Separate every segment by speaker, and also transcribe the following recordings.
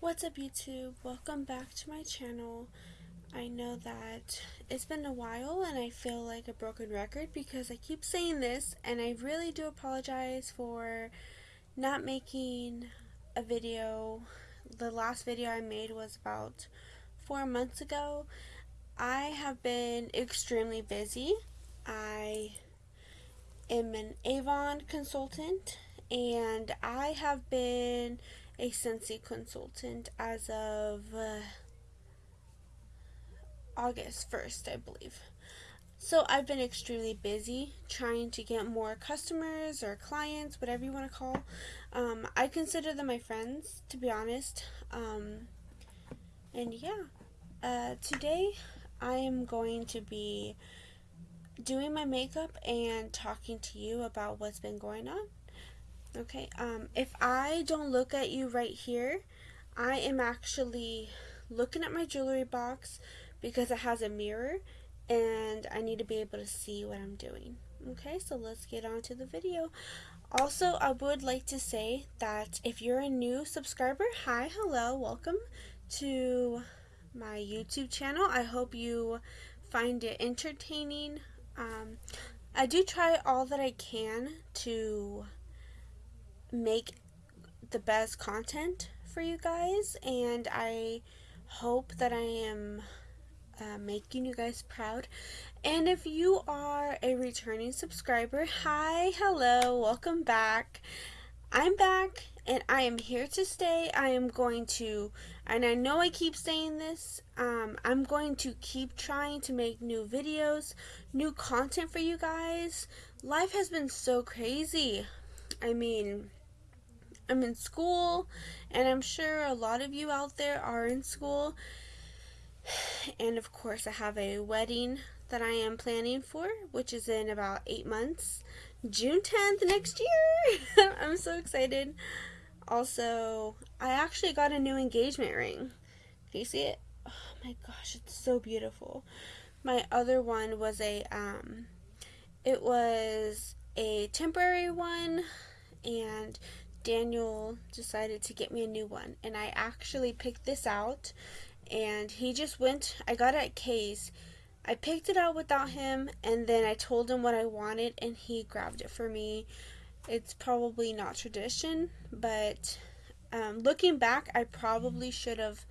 Speaker 1: What's up YouTube? Welcome back to my channel. I know that it's been a while and I feel like a broken record because I keep saying this and I really do apologize for not making a video. The last video I made was about four months ago. I have been extremely busy. I am an Avon consultant and I have been a Scentsy consultant as of uh, August 1st, I believe. So I've been extremely busy trying to get more customers or clients, whatever you want to call. Um, I consider them my friends, to be honest. Um, and yeah, uh, today I am going to be doing my makeup and talking to you about what's been going on. Okay, um, if I don't look at you right here, I am actually looking at my jewelry box because it has a mirror and I need to be able to see what I'm doing. Okay, so let's get on to the video. Also, I would like to say that if you're a new subscriber, hi, hello, welcome to my YouTube channel. I hope you find it entertaining. Um, I do try all that I can to make the best content for you guys and I hope that I am uh, making you guys proud. And if you are a returning subscriber hi hello welcome back. I'm back and I am here to stay. I am going to and I know I keep saying this um, I'm going to keep trying to make new videos new content for you guys. Life has been so crazy. I mean I'm in school, and I'm sure a lot of you out there are in school. And of course, I have a wedding that I am planning for, which is in about eight months. June 10th next year. I'm so excited. Also, I actually got a new engagement ring. Can you see it? Oh my gosh, it's so beautiful. My other one was a um it was a temporary one and Daniel decided to get me a new one. And I actually picked this out. And he just went, I got it at Kay's. I picked it out without him. And then I told him what I wanted. And he grabbed it for me. It's probably not tradition. But um, looking back, I probably should have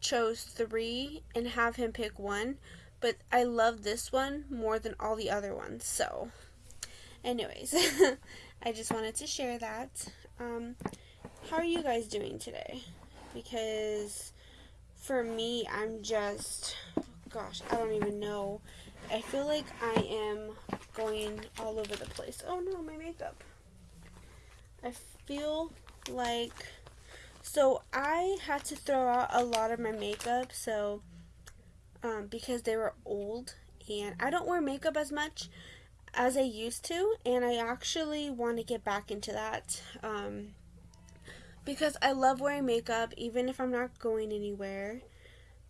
Speaker 1: chose three and have him pick one. But I love this one more than all the other ones. So, anyways, I just wanted to share that. Um, how are you guys doing today? Because for me, I'm just, gosh, I don't even know. I feel like I am going all over the place. Oh no, my makeup. I feel like, so I had to throw out a lot of my makeup, so, um, because they were old, and I don't wear makeup as much, as I used to, and I actually want to get back into that um, because I love wearing makeup, even if I'm not going anywhere.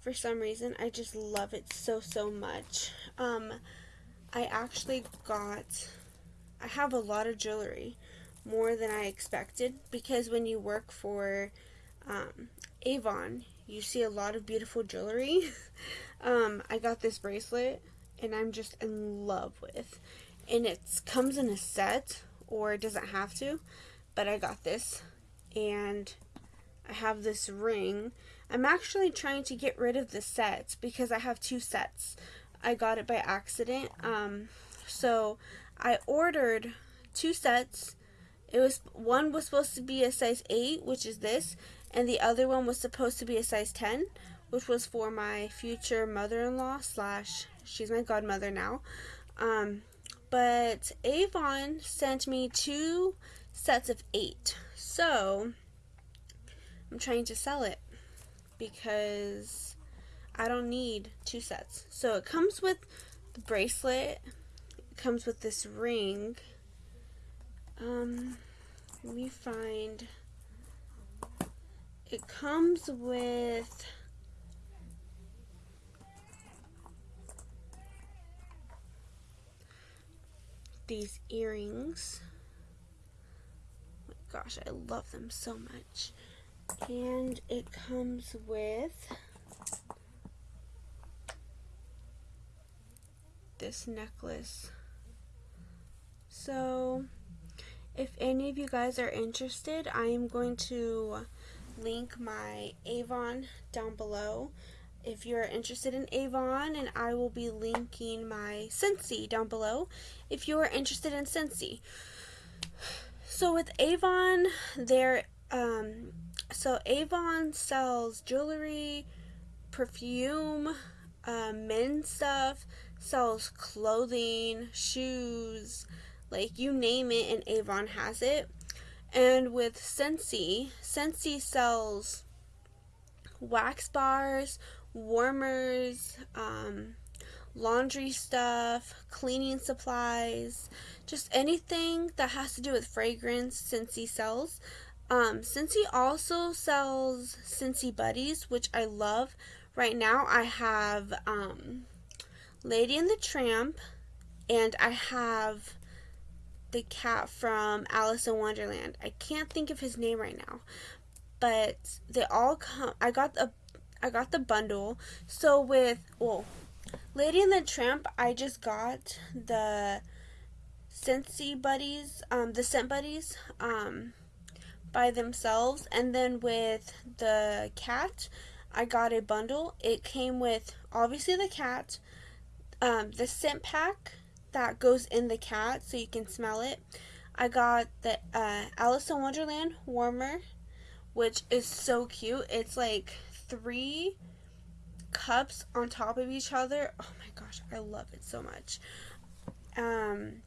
Speaker 1: For some reason, I just love it so, so much. Um, I actually got, I have a lot of jewelry, more than I expected, because when you work for um, Avon, you see a lot of beautiful jewelry. um, I got this bracelet, and I'm just in love with and it comes in a set or doesn't have to but I got this and I have this ring. I'm actually trying to get rid of the sets because I have two sets. I got it by accident um, so I ordered two sets. It was one was supposed to be a size 8 which is this and the other one was supposed to be a size 10 which was for my future mother-in-law slash she's my godmother now um, but Avon sent me two sets of eight. So I'm trying to sell it because I don't need two sets. So it comes with the bracelet, it comes with this ring. Um, let me find. It comes with these earrings. Oh my gosh, I love them so much. And it comes with this necklace. So, if any of you guys are interested, I am going to link my Avon down below if you're interested in Avon, and I will be linking my Scentsy down below if you are interested in Scentsy. So with Avon, there, um, so Avon sells jewelry, perfume, uh, men's stuff, sells clothing, shoes, like you name it, and Avon has it. And with Scentsy, Scentsy sells wax bars, warmers, um, laundry stuff, cleaning supplies, just anything that has to do with fragrance Scentsy sells. Um, also sells Scentsy Buddies, which I love. Right now I have um, Lady and the Tramp, and I have the cat from Alice in Wonderland. I can't think of his name right now, but they all come. I got a I got the bundle. So with well, Lady and the Tramp, I just got the Scentsy Buddies, um, the Scent Buddies, um, by themselves, and then with the cat, I got a bundle. It came with obviously the cat, um, the scent pack that goes in the cat so you can smell it. I got the uh, Alice in Wonderland warmer, which is so cute. It's like three cups on top of each other. Oh my gosh, I love it so much. Um,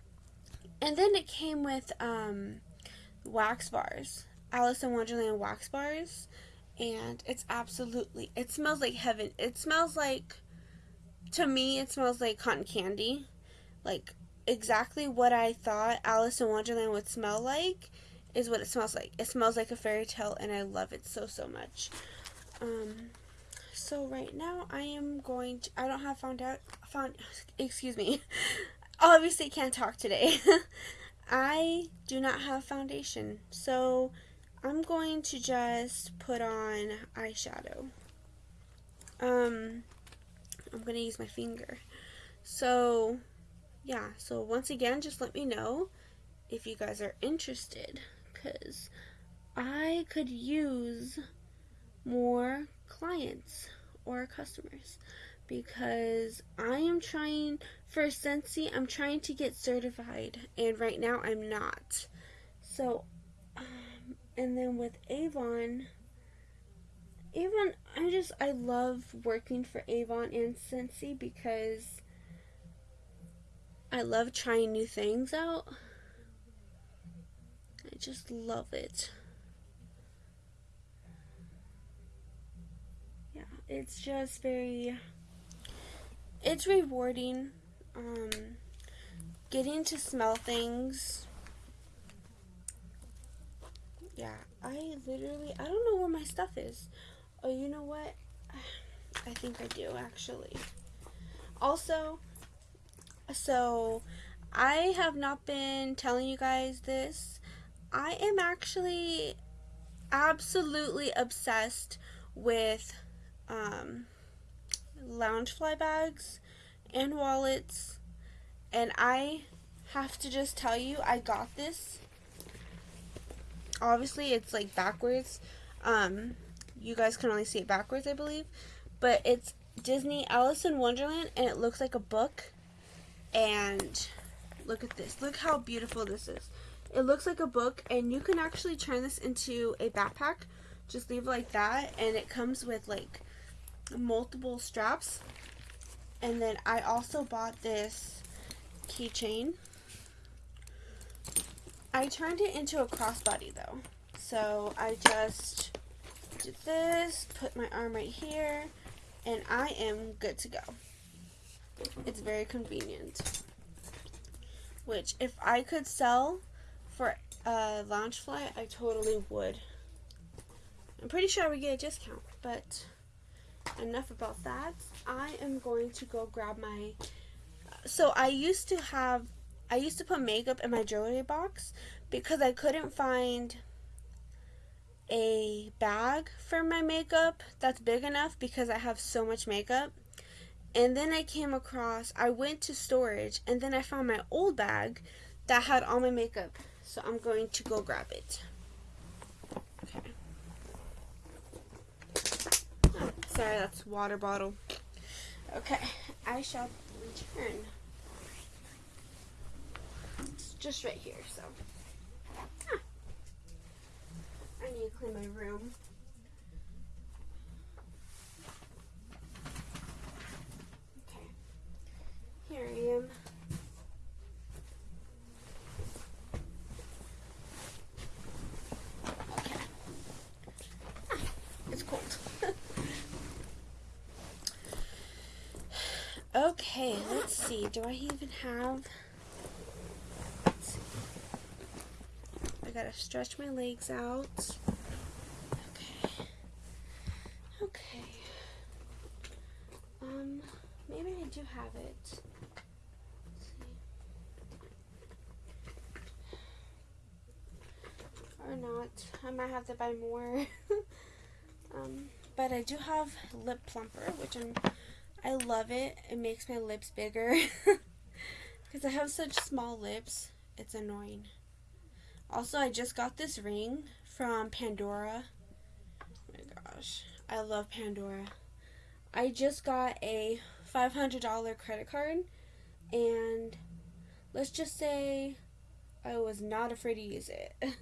Speaker 1: and then it came with um, wax bars, Alice in Wonderland wax bars, and it's absolutely. It smells like heaven. It smells like, to me, it smells like cotton candy, like exactly what I thought Alice in Wonderland would smell like is what it smells like. It smells like a fairy tale, and I love it so so much. Um, so right now I am going to, I don't have found out, found, excuse me, obviously can't talk today. I do not have foundation, so I'm going to just put on eyeshadow. Um, I'm going to use my finger. So, yeah, so once again, just let me know if you guys are interested, because I could use more clients or customers because I am trying for Scentsy, I'm trying to get certified and right now I'm not. So, um, and then with Avon, Avon, I just, I love working for Avon and Scentsy because I love trying new things out. I just love it. It's just very it's rewarding um, getting to smell things. Yeah i literally i don't know where my stuff is. Oh you know what? I think i do actually. Also so i have not been telling you guys this. I am actually absolutely obsessed with um, Loungefly bags and wallets. And I have to just tell you, I got this. Obviously, it's like backwards. Um, you guys can only see it backwards, I believe. But it's Disney Alice in Wonderland, and it looks like a book. And look at this. Look how beautiful this is. It looks like a book, and you can actually turn this into a backpack. Just leave like that, and it comes with like multiple straps. And then I also bought this keychain. I turned it into a crossbody though. So I just did this, put my arm right here, and I am good to go. It's very convenient. Which, if I could sell for a Loungefly, I totally would. I'm pretty sure I would get a discount, but enough about that. I am going to go grab my. So I used to have, I used to put makeup in my jewelry box because I couldn't find a bag for my makeup that's big enough because I have so much makeup. And then I came across, I went to storage and then I found my old bag that had all my makeup. So I'm going to go grab it. Okay. Oh, sorry, that's water bottle. Okay, I shall return. It's just right here, so. I need to clean my room. Okay. Here I am. Okay. Ah, it's cold. Okay, let's see. Do I even have I gotta stretch my legs out. Okay. Okay. Um, maybe I do have it. Or not. I might have to buy more. um, but I do have lip plumper, which I'm I love it. It makes my lips bigger. Because I have such small lips. It's annoying. Also, I just got this ring from Pandora. Oh my gosh, I love Pandora. I just got a $500 credit card, and let's just say I was not afraid to use it.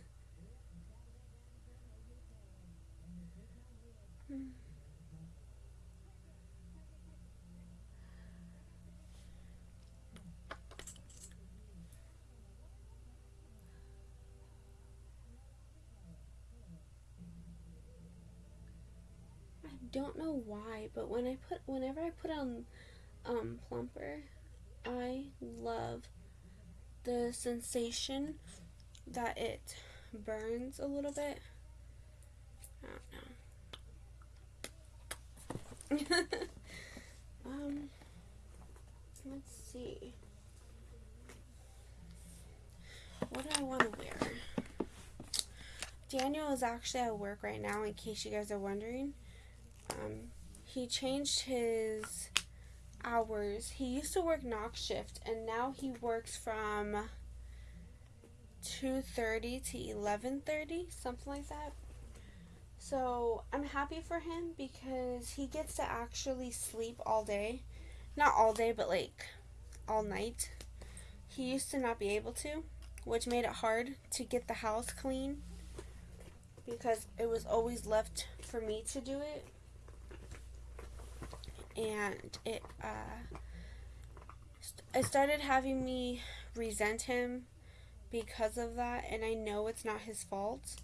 Speaker 1: don't know why, but when I put whenever I put on um, plumper, I love the sensation that it burns a little bit. I don't know. um, let's see. What do I want to wear? Daniel is actually at work right now, in case you guys are wondering um, he changed his hours. He used to work knock shift, and now he works from 2.30 to 11.30, something like that. So I'm happy for him because he gets to actually sleep all day. Not all day, but like all night. He used to not be able to, which made it hard to get the house clean because it was always left for me to do it and it uh, it started having me resent him because of that, and I know it's not his fault.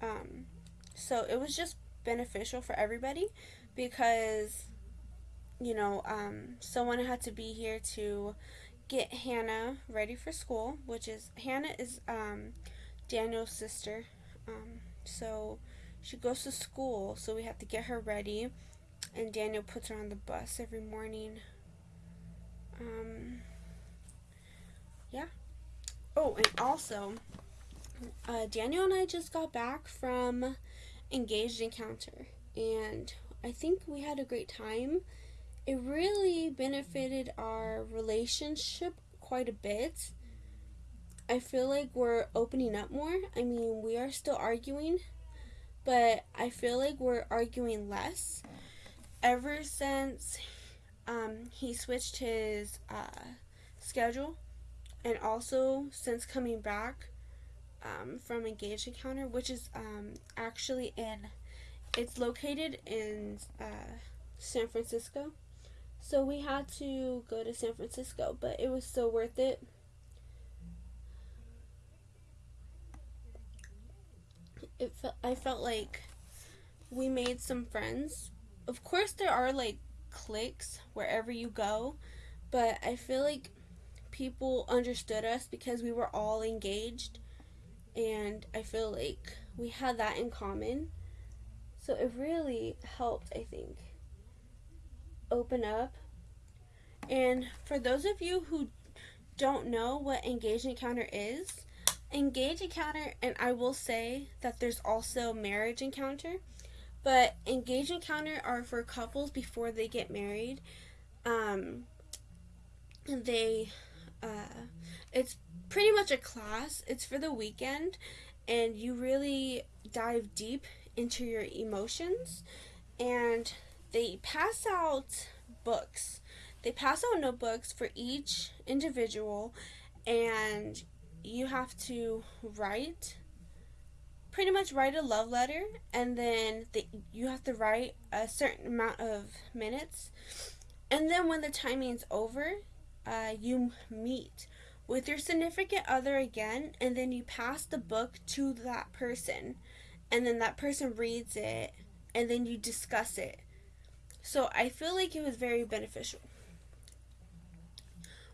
Speaker 1: Um, so it was just beneficial for everybody because you know um, someone had to be here to get Hannah ready for school, which is Hannah is um, Daniel's sister. Um, so she goes to school, so we have to get her ready and Daniel puts her on the bus every morning. Um, yeah. Oh, and also, uh, Daniel and I just got back from Engaged Encounter, and I think we had a great time. It really benefited our relationship quite a bit. I feel like we're opening up more. I mean, we are still arguing, but I feel like we're arguing less ever since um, he switched his uh, schedule, and also since coming back um, from Engaged Encounter, which is um, actually in, it's located in uh, San Francisco. So we had to go to San Francisco, but it was so worth it. It felt I felt like we made some friends of course there are like cliques wherever you go, but I feel like people understood us because we were all engaged and I feel like we had that in common. So it really helped, I think, open up. And for those of you who don't know what engaged encounter is, Engage encounter, and I will say that there's also marriage encounter, but engage encounter are for couples before they get married. Um, they, uh, it's pretty much a class. It's for the weekend, and you really dive deep into your emotions. And they pass out books. They pass out notebooks for each individual, and you have to write pretty much write a love letter and then the, you have to write a certain amount of minutes. And then when the timing's over uh, you meet with your significant other again and then you pass the book to that person. And then that person reads it and then you discuss it. So i feel like it was very beneficial.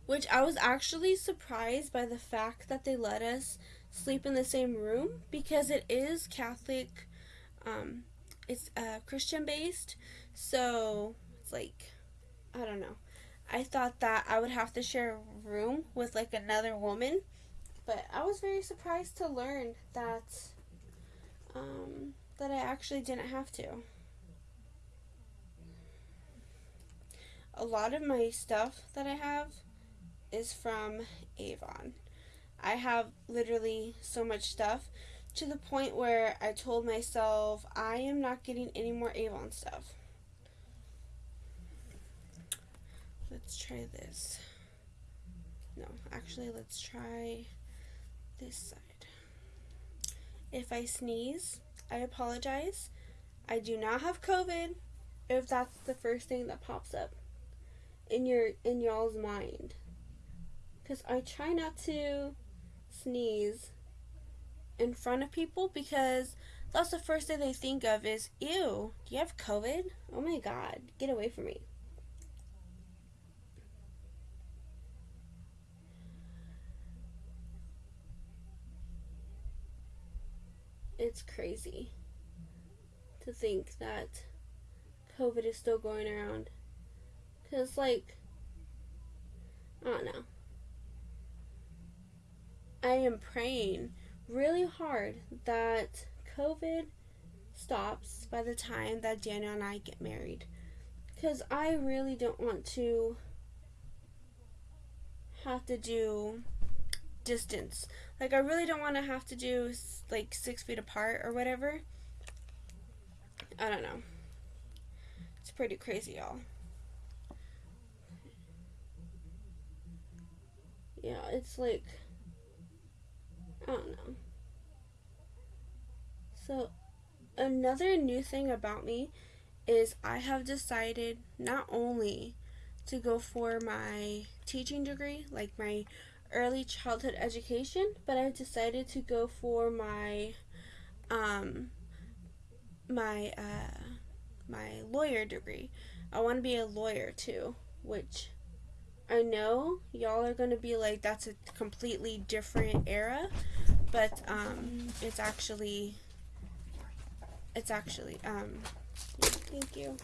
Speaker 1: Which I was actually surprised by the fact that they let us sleep in the same room because it is Catholic, um, it's uh, Christian based, so it's like, I don't know. I thought that I would have to share a room with like another woman, but I was very surprised to learn that um, that I actually didn't have to. A lot of my stuff that I have is from Avon. I have literally so much stuff to the point where I told myself I am not getting any more Avon stuff. Let's try this. No, actually, let's try this side. If I sneeze, I apologize. I do not have COVID if that's the first thing that pops up in your in y'all's mind because I try not to sneeze in front of people because that's the first thing they think of is, ew, do you have COVID? Oh my god, get away from me. It's crazy to think that COVID is still going around. Because, like, I don't know. I am praying really hard that COVID stops by the time that Daniel and I get married. Because I really don't want to have to do distance. Like, I really don't want to have to do like six feet apart or whatever. I don't know. It's pretty crazy, y'all. Yeah, it's like I don't know. So, another new thing about me is I have decided not only to go for my teaching degree, like my early childhood education, but I've decided to go for my um my uh my lawyer degree. I want to be a lawyer too, which I know y'all are going to be like, that's a completely different era, but um, it's actually, it's actually, um, thank you.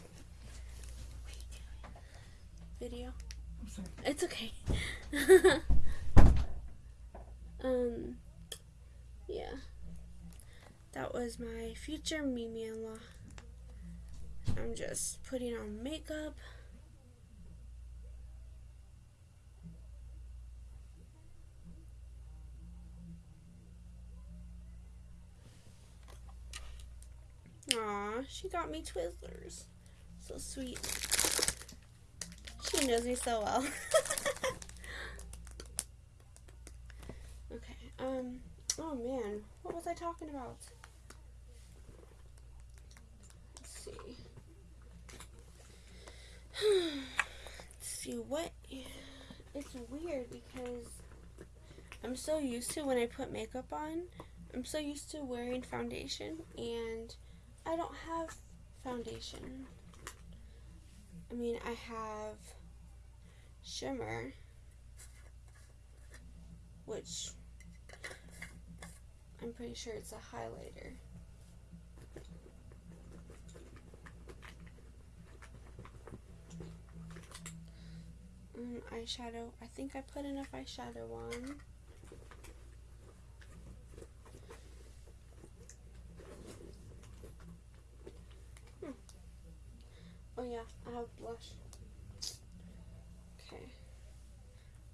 Speaker 1: Video.
Speaker 2: I'm sorry.
Speaker 1: It's okay. um, yeah. That was my future Mimi in law. I'm just putting on makeup. She got me Twizzlers. So sweet. She knows me so well. okay, um, oh man, what was I talking about? Let's see. Let's see, what, it's weird because I'm so used to when I put makeup on, I'm so used to wearing foundation and I don't have foundation. I mean, I have shimmer, which I'm pretty sure it's a highlighter. Um, eyeshadow. I think I put enough eyeshadow on. I have blush. Okay.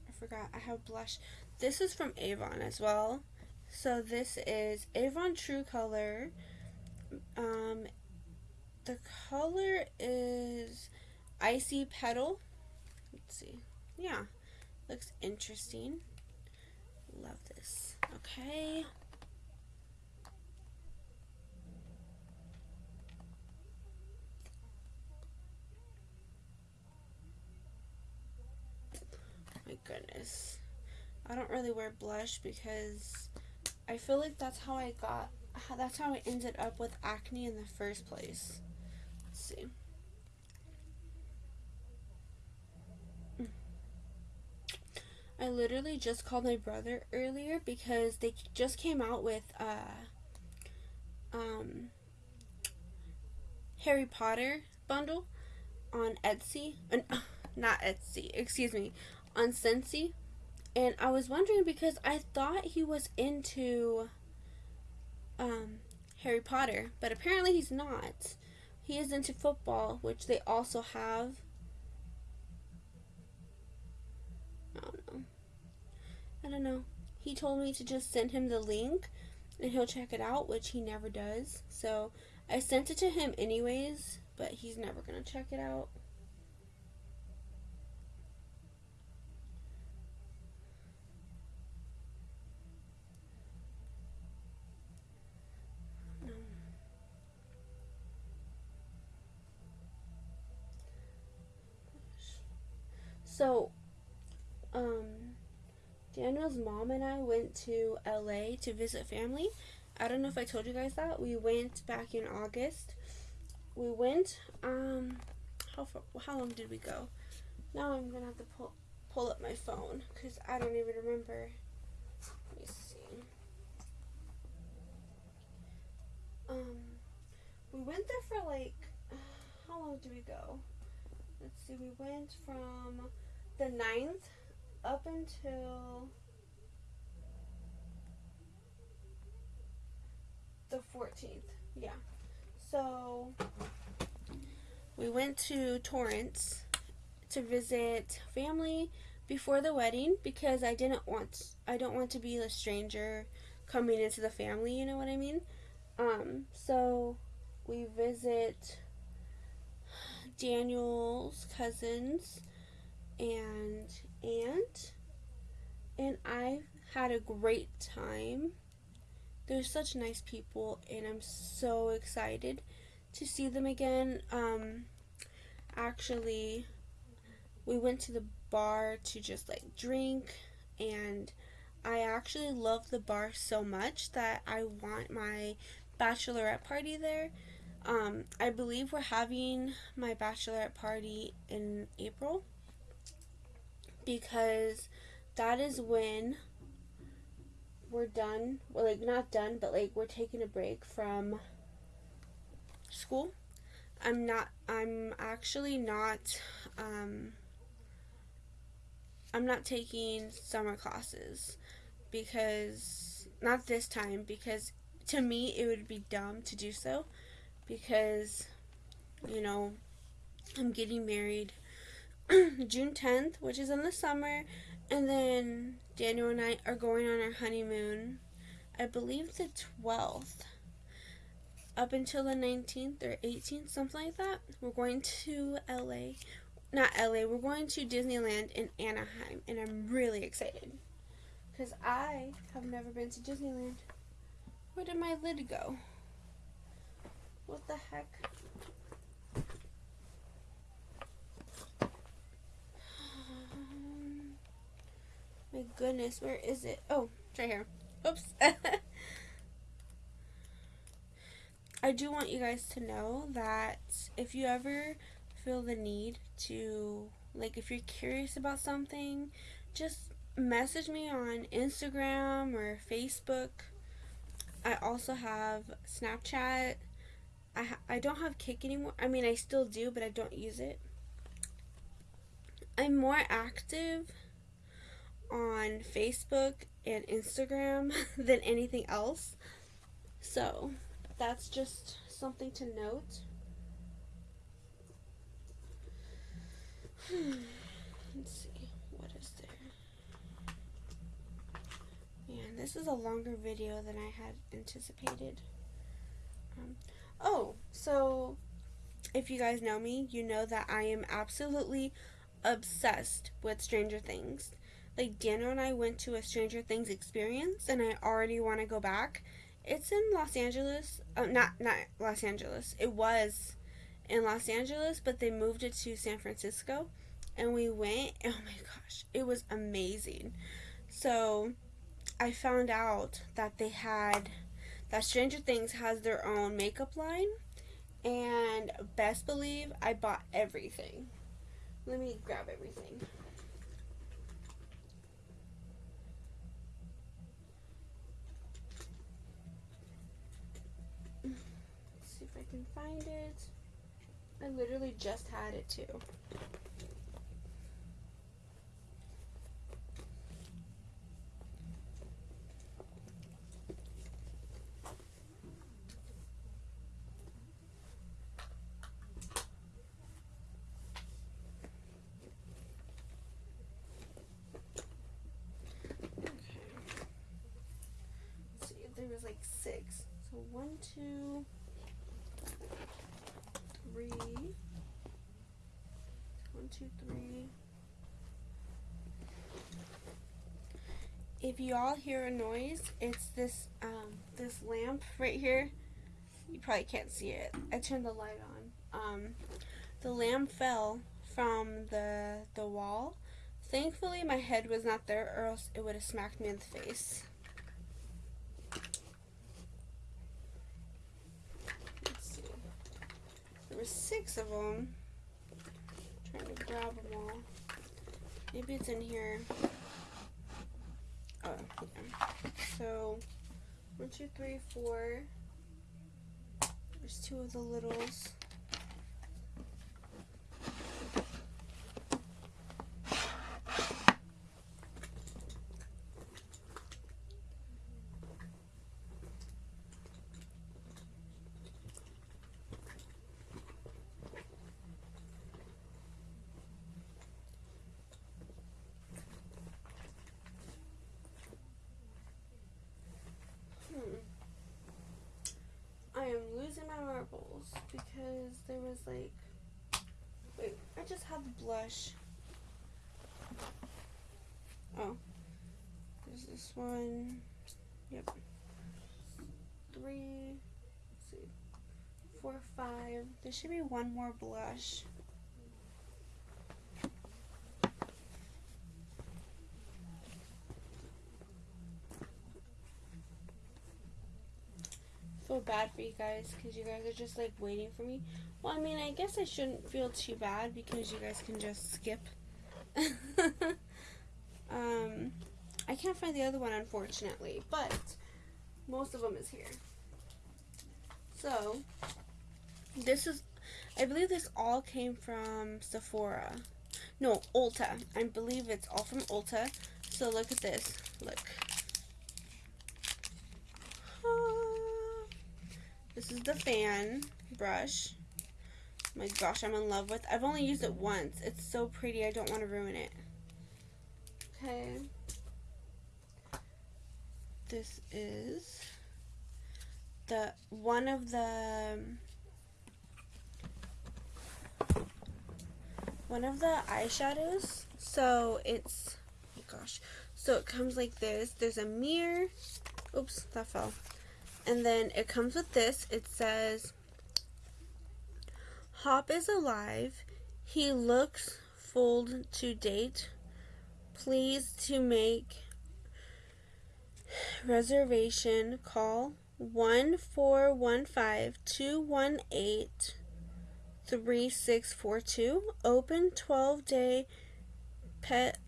Speaker 1: I forgot I have blush. This is from Avon as well. So this is Avon True Color. Um, the color is Icy Petal. Let's see. Yeah, looks interesting. Love this. Okay. My goodness. I don't really wear blush because I feel like that's how I got that's how I ended up with acne in the first place. Let's see. Mm. I literally just called my brother earlier because they just came out with uh um Harry Potter bundle on Etsy. Uh, not Etsy, excuse me, on Scentsy and I was wondering because I thought he was into um, Harry Potter, but apparently he's not. He is into football, which they also have. I don't know. I don't know. He told me to just send him the link and he'll check it out, which he never does. So I sent it to him anyways, but he's never going to check it out. So, um, Daniel's mom and I went to LA to visit family. I don't know if I told you guys that. We went back in August. We went, um, how far, how long did we go? Now I'm gonna have to pull, pull up my phone because I don't even remember. Let me see. Um, we went there for like, how long did we go? Let's see, we went from the 9th up until the 14th. Yeah. So we went to Torrance to visit family before the wedding because I didn't want I don't want to be a stranger coming into the family, you know what I mean? Um so we visit Daniel's cousins and aunt, and I had a great time. They're such nice people, and I'm so excited to see them again. Um, actually, we went to the bar to just like drink, and I actually love the bar so much that I want my bachelorette party there. Um, I believe we're having my bachelorette party in April because that is when we're done. Well, like not done, but like we're taking a break from school. I'm not. I'm actually not. Um, I'm not taking summer classes because not this time because to me it would be dumb to do so because you know I'm getting married June 10th, which is in the summer, and then Daniel and I are going on our honeymoon, I believe the 12th, up until the 19th or 18th, something like that. We're going to LA. Not LA, we're going to Disneyland in Anaheim, and I'm really excited. Because I have never been to Disneyland. Where did my lid go? What the heck? My goodness, where is it? Oh, it's right here. Oops. I do want you guys to know that if you ever feel the need to, like, if you're curious about something, just message me on Instagram or Facebook. I also have Snapchat. I, ha- I don't have Kick anymore. I mean, I still do, but I don't use it. I'm more active on Facebook and Instagram than anything else. So that's just something to note. Let's see. What is there? Man, this is a longer video than I had anticipated. Um, oh, so if you guys know me, you know that I am absolutely obsessed with Stranger Things. Like Daniel and I went to a Stranger Things experience, and I already want to go back. It's in Los Angeles. Uh, not not Los Angeles. It was in Los Angeles, but they moved it to San Francisco, and we went. Oh my gosh, it was amazing. So, I found out that they had that Stranger Things has their own makeup line, and best believe I bought everything. Let me grab everything. Let's see if I can find it. I literally just had it too. there was like six. So one, two, three. One, two, three. If you all hear a noise, it's this um, this lamp right here. You probably can't see it. I turned the light on. Um, the lamp fell from the the wall. Thankfully, my head was not there, or else it would have smacked me in the face. There were six of them. I'm trying to grab them all. Maybe it's in here. Oh, yeah. So, one, two, three, four. There's two of the littles. I am losing my marbles because there was like. Wait, I just the blush. Oh. There's this one. Yep. Three. see. Four, five. There should be one more blush. feel bad for you guys because you guys are just like waiting for me. Well, I mean, I guess I shouldn't feel too bad because you guys can just skip. um, I can't find the other one unfortunately, but most of them is here. So, this is, I believe this all came from Sephora. No, Ulta. I believe it's all from Ulta. So look at this. Look. This is the fan brush. My gosh, I'm in love with. I've only used it once. It's so pretty. I don't want to ruin it. Okay. This is the one of the one of the eyeshadows. So it's oh gosh. So it comes like this. There's a mirror. Oops, that fell. And then it comes with this. It says, Hop is alive. He looks full to date. Please to make reservation call 1415-218-3642. Open 12 day pet.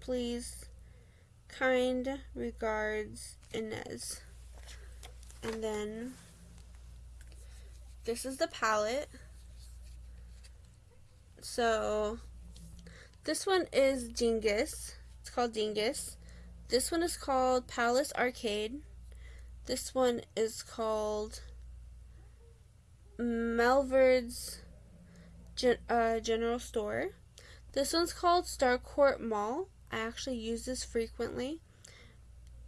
Speaker 1: Please Kind regards, Inez. And then this is the palette. So this one is Dingus. It's called Dingus. This one is called Palace Arcade. This one is called Melvald's gen- uh, General Store. This one's called Starcourt Mall. I actually use this frequently.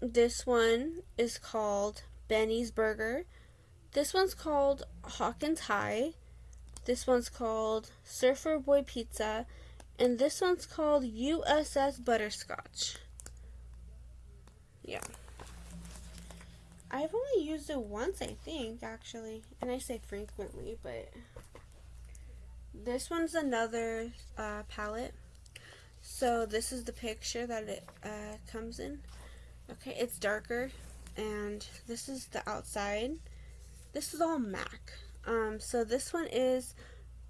Speaker 1: This one is called Benny's Burger. This one's called Hawkins High. This one's called Surfer Boy Pizza. And this one's called USS Butterscotch. Yeah. I've only used it once, I think, actually. And I say frequently, but this one's another uh, palette. So this is the picture that it uh, comes in. Okay, it's darker, and this is the outside. This is all MAC. Um, so this one is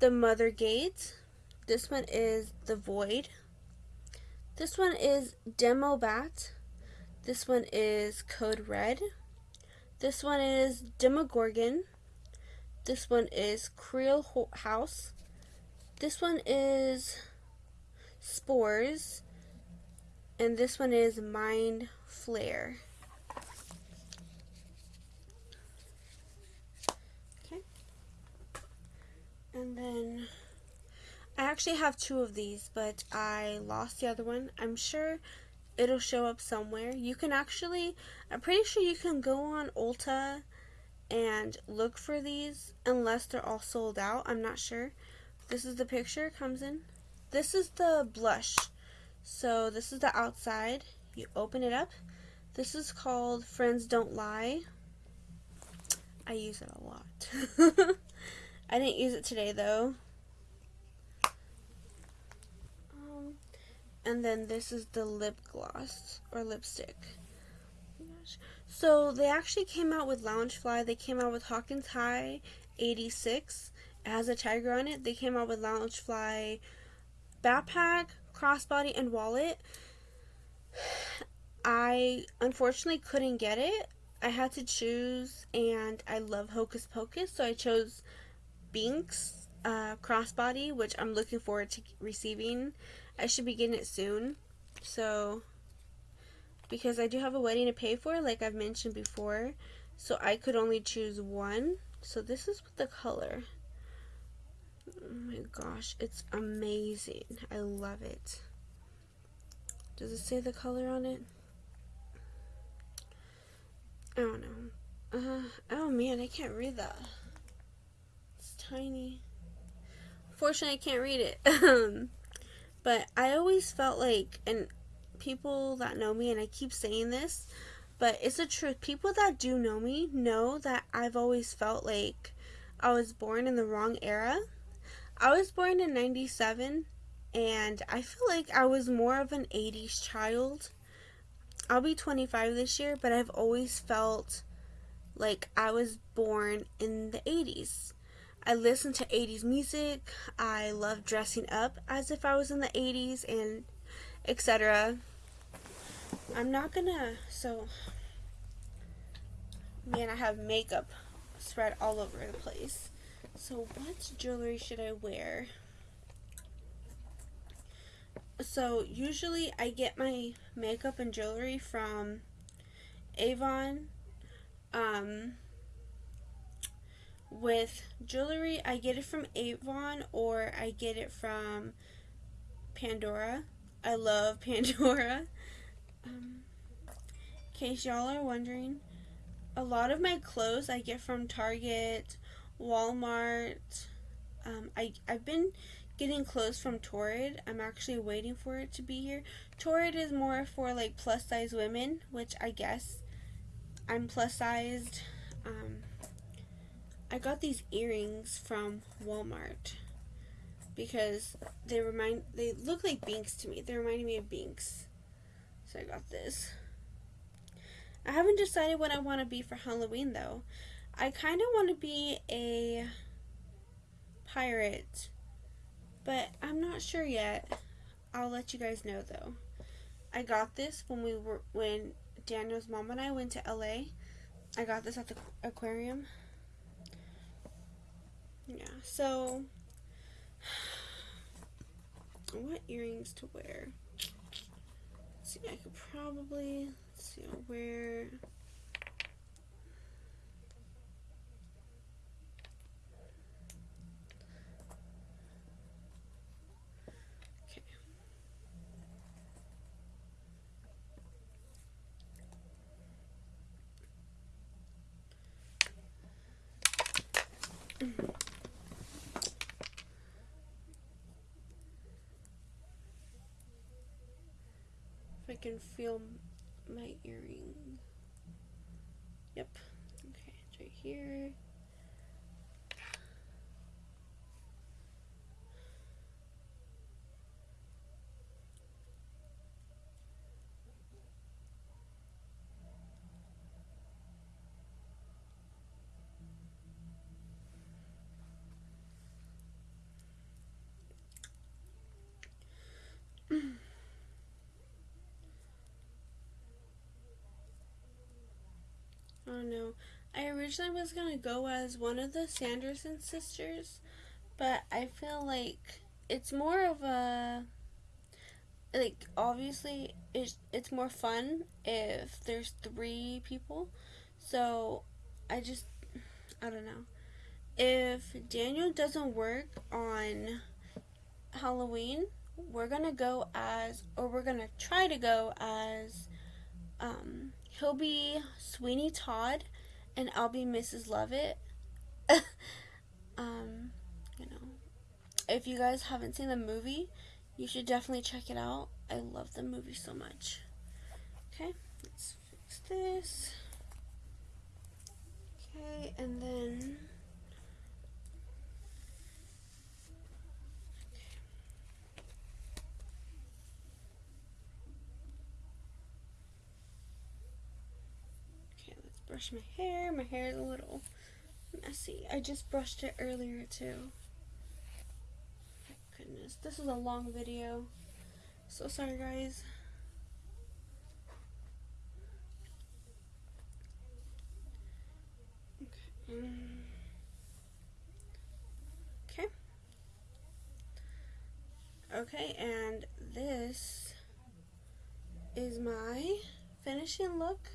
Speaker 1: the Mother Gate. This one is the Void. This one is Demo Bat. This one is Code Red. This one is Demogorgon. This one is Creel House. This one is Spores. And this one is Mind Flayer. Okay. And then I actually have two of these, but I lost the other one. I'm sure it'll show up somewhere. You can actually, I'm pretty sure you can go on Ulta and look for these unless they're all sold out. I'm not sure. This is the picture it comes in. This is the blush. So this is the outside. You open it up. This is called Friends Don't Lie. I use it a lot. I didn't use it today though. Um, and then this is the lip gloss or lipstick. So they actually came out with Loungefly. They came out with Hawkins High 86 it has a tiger on it. They came out with Loungefly backpack, crossbody, and wallet. I unfortunately couldn't get it. I had to choose, and I love Hocus Pocus, so I chose Binks uh, crossbody, which I'm looking forward to receiving. I should be getting it soon. So, because I do have a wedding to pay for, like I've mentioned before, so I could only choose one. So this is with the color. Oh my gosh, it's amazing. I love it. Does it say the color on it? I don't know. Uh, oh man, I can't read that. It's tiny. Fortunately, I can't read it. Um, but I always felt like, and people that know me, and I keep saying this, but it's the truth. People that do know me know that I've always felt like I was born in the wrong era I was born in 97 and I feel like I was more of an 80s child. I'll be 25 this year, but I've always felt like I was born in the 80s. I listen to 80s music. I love dressing up as if I was in the 80s and etc. I'm not gonna, so, man, I have makeup spread all over the place. So what jewelry should I wear? So usually I get my makeup and jewelry from Avon. Um, with jewelry, I get it from Avon or I get it from Pandora. I love Pandora. Um, in case y'all are wondering, a lot of my clothes I get from Target Walmart. Um, I, I've been getting clothes from Torrid. I'm actually waiting for it to be here. Torrid is more for like plus size women, which I guess I'm plus sized. Um, I got these earrings from Walmart because they remind they look like Binks to me. They reminded me of Binks. So I got this. I haven't decided what I want to be for Halloween though. I kind of want to be a pirate, but I'm not sure yet. I'll let you guys know though. I got this when we were when Daniel's mom and I went to LA. I got this at the aquarium. Yeah, so what earrings to wear? Let's see, I could probably see I'll can feel my earring. Yep. Okay, it's right here. Oh no. I originally was gonna go as one of the Sanderson sisters, but I feel like it's more of a like obviously it's it's more fun if there's three people. So I just I don't know. If Daniel doesn't work on Halloween, we're gonna go as or we're gonna try to go as um he'll be Sweeney Todd, and I'll be Mrs. Lovett. um, you know, if you guys haven't seen the movie, you should definitely check it out. I love the movie so much. Okay, let's fix this. Okay, and then brush my hair. My hair is a little messy. I just brushed it earlier too. Goodness, this is a long video. So sorry guys. Okay. Okay. Okay, and this is my finishing look.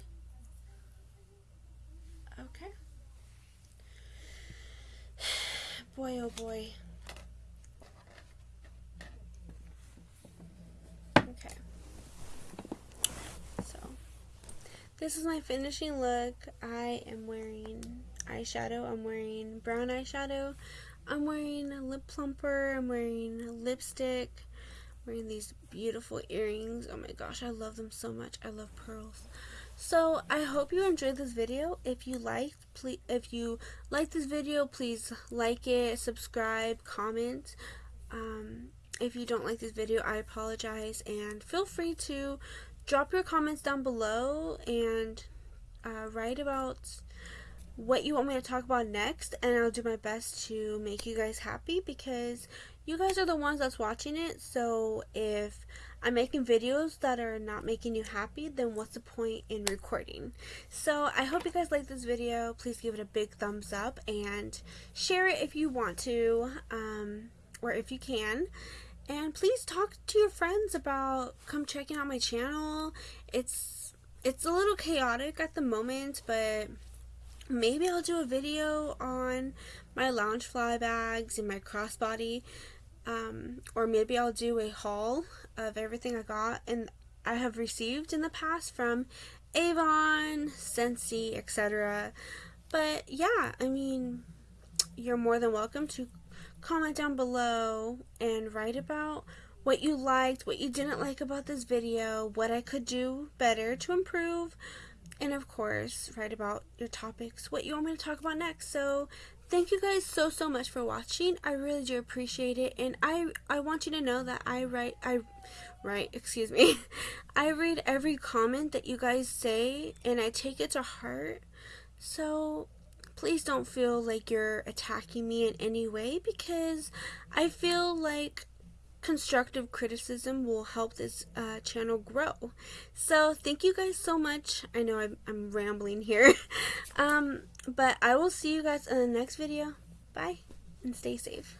Speaker 1: Okay. Boy, oh boy. Okay. So, this is my finishing look. I am wearing eyeshadow. I'm wearing brown eyeshadow. I'm wearing a lip plumper. I'm wearing a lipstick. I'm wearing these beautiful earrings. Oh my gosh, I love them so much. I love pearls. So I hope you enjoyed this video. If you liked, please if you like this video, please like it, subscribe, comment. Um, if you don't like this video, I apologize and feel free to drop your comments down below and uh, write about what you want me to talk about next and I'll do my best to make you guys happy because you guys are the ones that's watching it so if I'm making videos that are not making you happy, then what's the point in recording? So I hope you guys like this video. Please give it a big thumbs up and share it if you want to um, or if you can. And please talk to your friends about come checking out my channel. It's it's a little chaotic at the moment, but maybe I'll do a video on my Loungefly bags and my crossbody um, or maybe I'll do a haul of everything I got and I have received in the past from Avon, Scentsy, etc. But yeah, I mean, you're more than welcome to comment down below and write about what you liked, what you didn't like about this video, what I could do better to improve, and of course, write about your topics, what you want me to talk about next. So thank you guys so so much for watching i really do appreciate it and i i want you to know that i write i write excuse me i read every comment that you guys say and i take it to heart so please don't feel like you're attacking me in any way because i feel like constructive criticism will help this uh, channel grow. So thank you guys so much. I know I'm, I'm rambling here. um, but I will see you guys in the next video. Bye and stay safe.